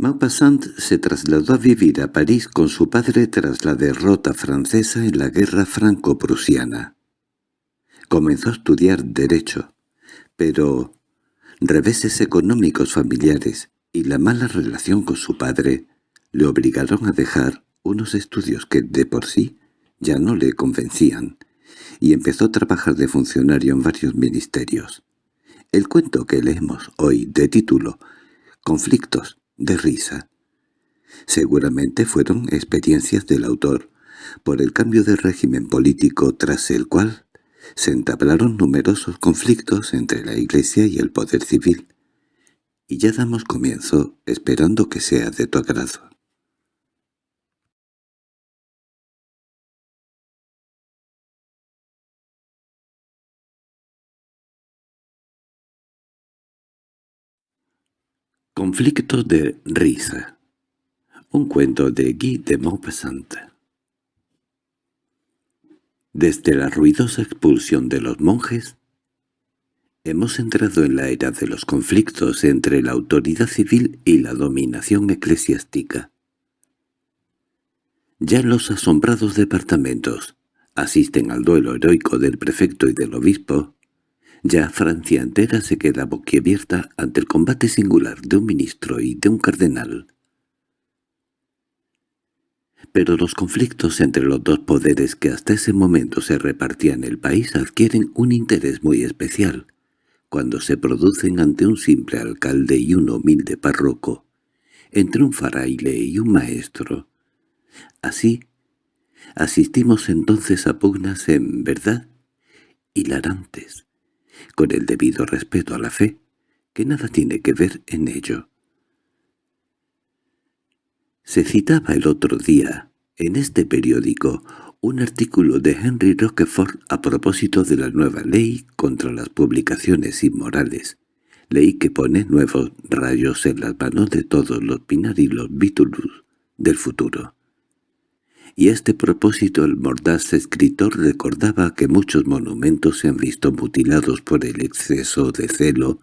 Maupassant se trasladó a vivir a París con su padre tras la derrota francesa en la guerra franco-prusiana. Comenzó a estudiar Derecho, pero reveses económicos familiares y la mala relación con su padre le obligaron a dejar unos estudios que de por sí ya no le convencían, y empezó a trabajar de funcionario en varios ministerios. El cuento que leemos hoy, de título «Conflictos de risa», seguramente fueron experiencias del autor por el cambio de régimen político tras el cual se entablaron numerosos conflictos entre la Iglesia y el poder civil, y ya damos comienzo esperando que sea de tu agrado. Conflictos de risa. Un cuento de Guy de Maupassant. Desde la ruidosa expulsión de los monjes, hemos entrado en la era de los conflictos entre la autoridad civil y la dominación eclesiástica. Ya los asombrados departamentos asisten al duelo heroico del prefecto y del obispo, ya Francia entera se queda boquiabierta ante el combate singular de un ministro y de un cardenal. Pero los conflictos entre los dos poderes que hasta ese momento se repartían el país adquieren un interés muy especial cuando se producen ante un simple alcalde y un humilde párroco, entre un fraile y un maestro. Así, asistimos entonces a pugnas en verdad hilarantes, con el debido respeto a la fe, que nada tiene que ver en ello. Se citaba el otro día, en este periódico, un artículo de Henry Roquefort a propósito de la nueva ley contra las publicaciones inmorales, ley que pone nuevos rayos en las manos de todos los Pinar y los Vitulus del futuro y a este propósito el mordaz escritor recordaba que muchos monumentos se han visto mutilados por el exceso de celo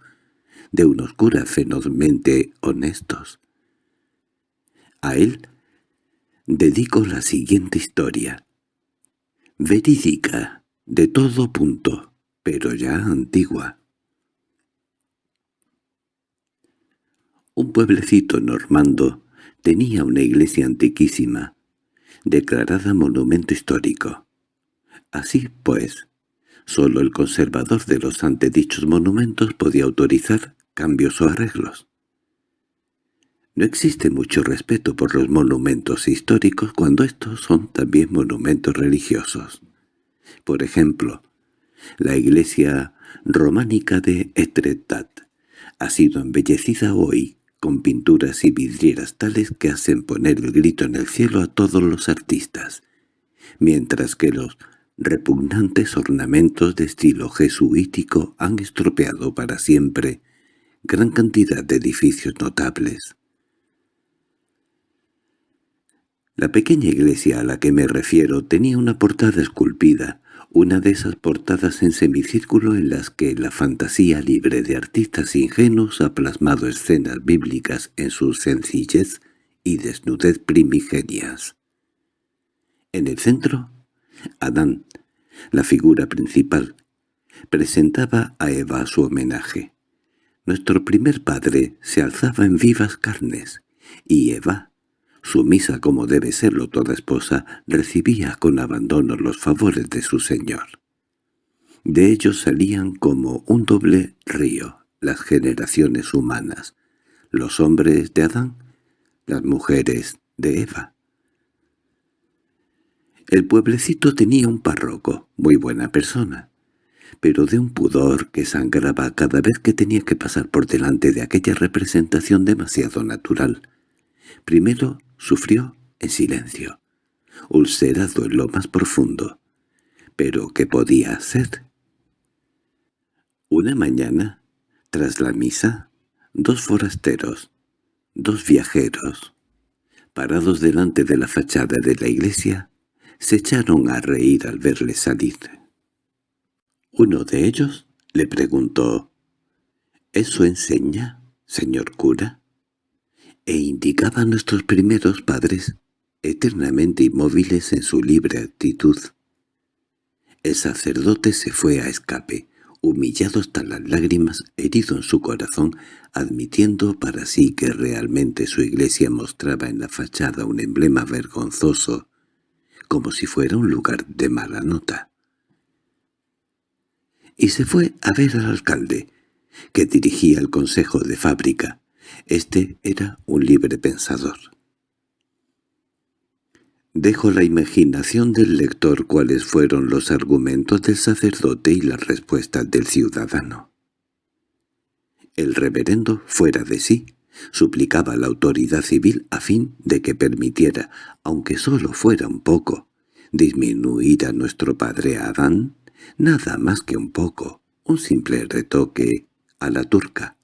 de unos curas fenozmente honestos. A él dedico la siguiente historia, verídica, de todo punto, pero ya antigua. Un pueblecito normando tenía una iglesia antiquísima, declarada monumento histórico. Así pues, sólo el conservador de los antedichos monumentos podía autorizar cambios o arreglos. No existe mucho respeto por los monumentos históricos cuando estos son también monumentos religiosos. Por ejemplo, la iglesia románica de Etretat ha sido embellecida hoy con pinturas y vidrieras tales que hacen poner el grito en el cielo a todos los artistas, mientras que los repugnantes ornamentos de estilo jesuítico han estropeado para siempre gran cantidad de edificios notables. La pequeña iglesia a la que me refiero tenía una portada esculpida, una de esas portadas en semicírculo en las que la fantasía libre de artistas ingenuos ha plasmado escenas bíblicas en su sencillez y desnudez primigenias. En el centro, Adán, la figura principal, presentaba a Eva su homenaje. Nuestro primer padre se alzaba en vivas carnes, y Eva, sumisa como debe serlo toda esposa, recibía con abandono los favores de su señor. De ellos salían como un doble río las generaciones humanas, los hombres de Adán, las mujeres de Eva. El pueblecito tenía un párroco, muy buena persona, pero de un pudor que sangraba cada vez que tenía que pasar por delante de aquella representación demasiado natural. Primero Sufrió en silencio, ulcerado en lo más profundo. ¿Pero qué podía hacer? Una mañana, tras la misa, dos forasteros, dos viajeros, parados delante de la fachada de la iglesia, se echaron a reír al verle salir. Uno de ellos le preguntó, «¿Eso enseña, señor cura?» E indicaba a nuestros primeros padres, eternamente inmóviles en su libre actitud. El sacerdote se fue a escape, humillado hasta las lágrimas, herido en su corazón, admitiendo para sí que realmente su iglesia mostraba en la fachada un emblema vergonzoso, como si fuera un lugar de mala nota. Y se fue a ver al alcalde, que dirigía el consejo de fábrica. Este era un libre pensador. Dejo la imaginación del lector cuáles fueron los argumentos del sacerdote y las respuestas del ciudadano. El reverendo, fuera de sí, suplicaba a la autoridad civil a fin de que permitiera, aunque solo fuera un poco, disminuir a nuestro padre Adán, nada más que un poco, un simple retoque a la turca.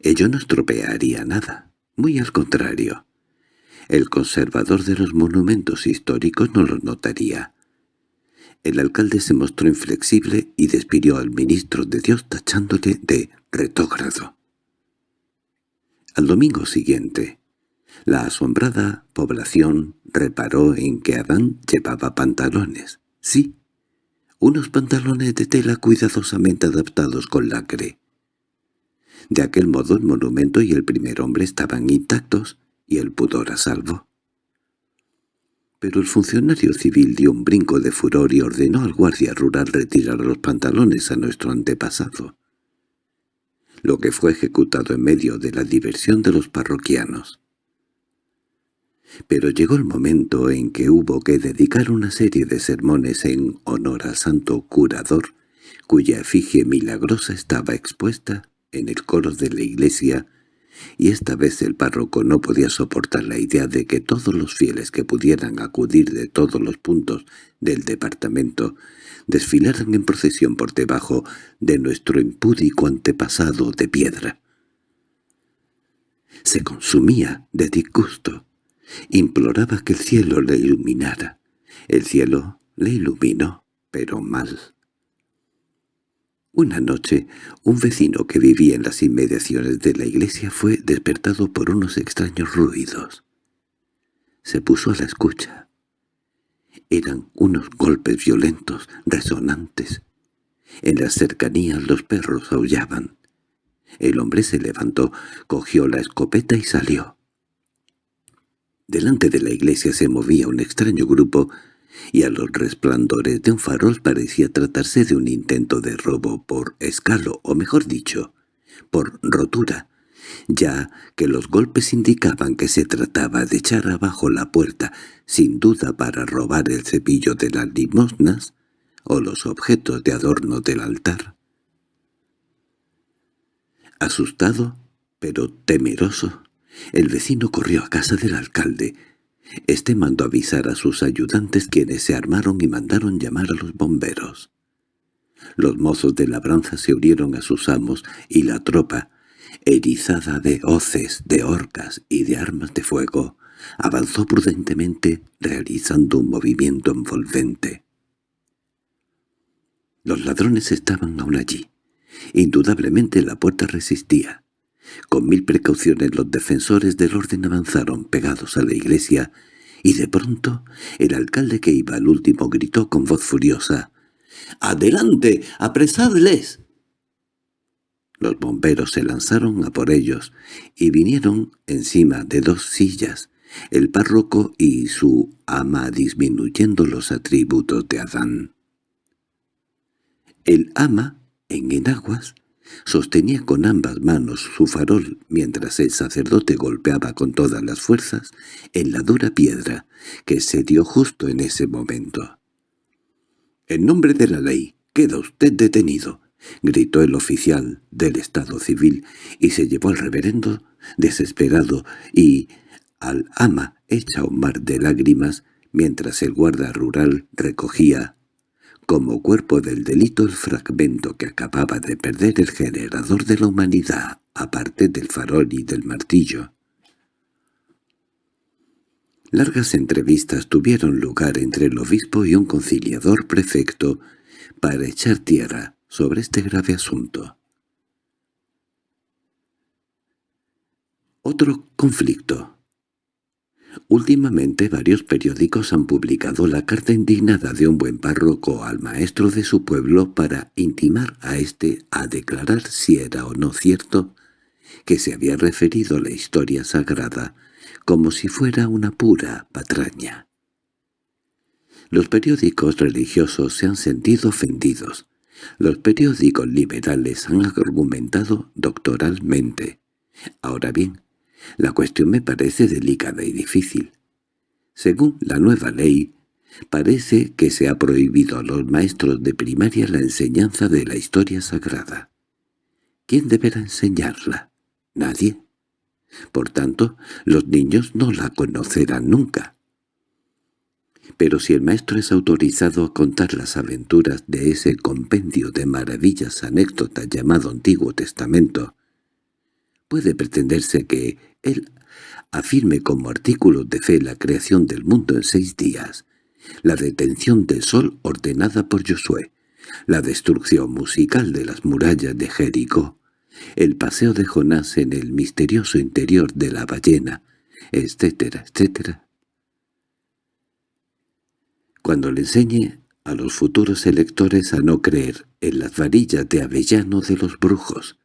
Ello no estropearía nada, muy al contrario. El conservador de los monumentos históricos no lo notaría. El alcalde se mostró inflexible y despidió al ministro de Dios tachándole de retógrado. Al domingo siguiente, la asombrada población reparó en que Adán llevaba pantalones. Sí, unos pantalones de tela cuidadosamente adaptados con lacre. De aquel modo el monumento y el primer hombre estaban intactos y el pudor a salvo. Pero el funcionario civil dio un brinco de furor y ordenó al guardia rural retirar los pantalones a nuestro antepasado, lo que fue ejecutado en medio de la diversión de los parroquianos. Pero llegó el momento en que hubo que dedicar una serie de sermones en honor al santo curador, cuya efigie milagrosa estaba expuesta en el coro de la iglesia y esta vez el párroco no podía soportar la idea de que todos los fieles que pudieran acudir de todos los puntos del departamento desfilaran en procesión por debajo de nuestro impúdico antepasado de piedra. Se consumía de disgusto. Imploraba que el cielo le iluminara. El cielo le iluminó, pero mal. Una noche, un vecino que vivía en las inmediaciones de la iglesia fue despertado por unos extraños ruidos. Se puso a la escucha. Eran unos golpes violentos, resonantes. En las cercanías los perros aullaban. El hombre se levantó, cogió la escopeta y salió. Delante de la iglesia se movía un extraño grupo y a los resplandores de un farol parecía tratarse de un intento de robo por escalo, o mejor dicho, por rotura, ya que los golpes indicaban que se trataba de echar abajo la puerta, sin duda para robar el cepillo de las limosnas o los objetos de adorno del altar. Asustado, pero temeroso, el vecino corrió a casa del alcalde, este mandó avisar a sus ayudantes quienes se armaron y mandaron llamar a los bomberos. Los mozos de labranza se unieron a sus amos y la tropa, erizada de hoces, de horcas y de armas de fuego, avanzó prudentemente realizando un movimiento envolvente. Los ladrones estaban aún allí. Indudablemente la puerta resistía. Con mil precauciones los defensores del orden avanzaron pegados a la iglesia y de pronto el alcalde que iba al último gritó con voz furiosa «¡Adelante! ¡Apresadles!». Los bomberos se lanzaron a por ellos y vinieron encima de dos sillas, el párroco y su ama disminuyendo los atributos de Adán. El ama, en enaguas, Sostenía con ambas manos su farol mientras el sacerdote golpeaba con todas las fuerzas en la dura piedra que se dio justo en ese momento. «En nombre de la ley, queda usted detenido», gritó el oficial del Estado civil y se llevó al reverendo desesperado y al ama hecha un mar de lágrimas mientras el guarda rural recogía como cuerpo del delito el fragmento que acababa de perder el generador de la humanidad, aparte del farol y del martillo. Largas entrevistas tuvieron lugar entre el obispo y un conciliador prefecto para echar tierra sobre este grave asunto. Otro conflicto. Últimamente varios periódicos han publicado la carta indignada de un buen párroco al maestro de su pueblo para intimar a éste a declarar si era o no cierto que se había referido la historia sagrada como si fuera una pura patraña. Los periódicos religiosos se han sentido ofendidos. Los periódicos liberales han argumentado doctoralmente. Ahora bien, la cuestión me parece delicada y difícil. Según la nueva ley, parece que se ha prohibido a los maestros de primaria la enseñanza de la historia sagrada. ¿Quién deberá enseñarla? Nadie. Por tanto, los niños no la conocerán nunca. Pero si el maestro es autorizado a contar las aventuras de ese compendio de maravillas anécdotas llamado Antiguo Testamento, puede pretenderse que él afirme como artículo de fe la creación del mundo en seis días, la detención del sol ordenada por Josué, la destrucción musical de las murallas de Jericó, el paseo de Jonás en el misterioso interior de la ballena, etcétera, etcétera. Cuando le enseñe a los futuros electores a no creer en las varillas de avellano de los brujos,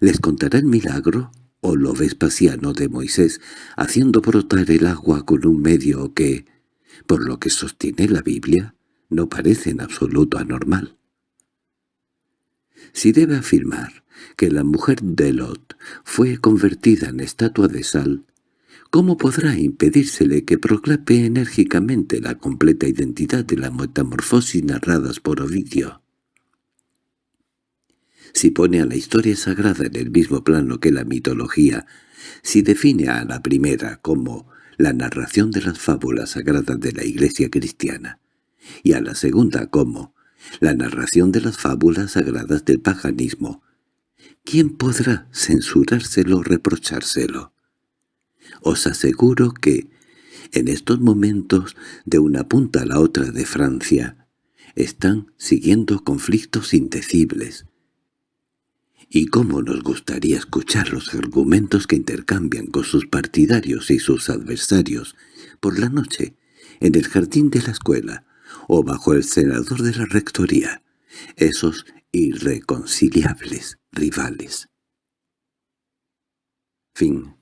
¿les contará el milagro o lo vespasiano de Moisés haciendo brotar el agua con un medio que, por lo que sostiene la Biblia, no parece en absoluto anormal? Si debe afirmar que la mujer de Lot fue convertida en estatua de sal, ¿cómo podrá impedírsele que proclame enérgicamente la completa identidad de la metamorfosis narradas por Ovidio? Si pone a la historia sagrada en el mismo plano que la mitología, si define a la primera como la narración de las fábulas sagradas de la Iglesia cristiana, y a la segunda como la narración de las fábulas sagradas del paganismo, ¿quién podrá censurárselo o reprochárselo? Os aseguro que, en estos momentos, de una punta a la otra de Francia, están siguiendo conflictos indecibles. Y cómo nos gustaría escuchar los argumentos que intercambian con sus partidarios y sus adversarios por la noche, en el jardín de la escuela, o bajo el senador de la rectoría, esos irreconciliables rivales. Fin